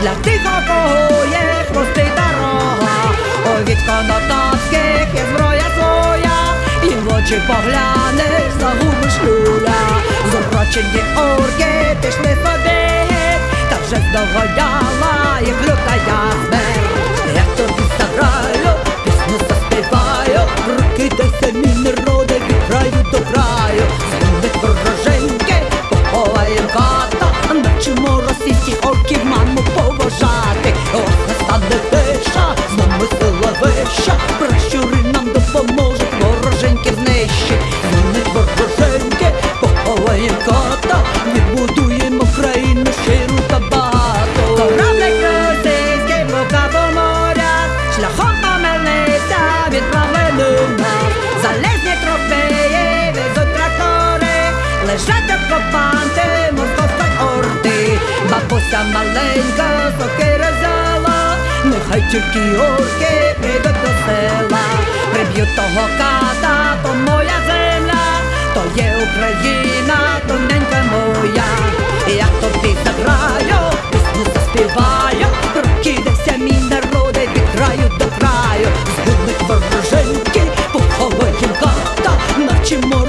Для тих за кого є хвости дорога, ой від конотопських є зброя своя, і в очі поглянеш, загубиш люля, Зоброчені орки пішли садить, та вже здогадала. Вища, пращури нам допоможуть, вороженьки знищить. Змінить вороженьки, поховаєм кота, відбудуємо країну щиру та багату. Кораблик російський блока по морях, шляхом помилився, відправлений нас. Залезні трофеї, везуть трактори, лежать окупанти московської орди. Бабуся маленька взяла, Хай тільки орки прийдуть до села, приб'ю того ката, то моя земля, то є Україна, тоненька моя, І я тобі заграю, пісню заспіваю, прокидався мій народи від краю до краю, Збудуть вороженьки, поховаєм ката, навчимо.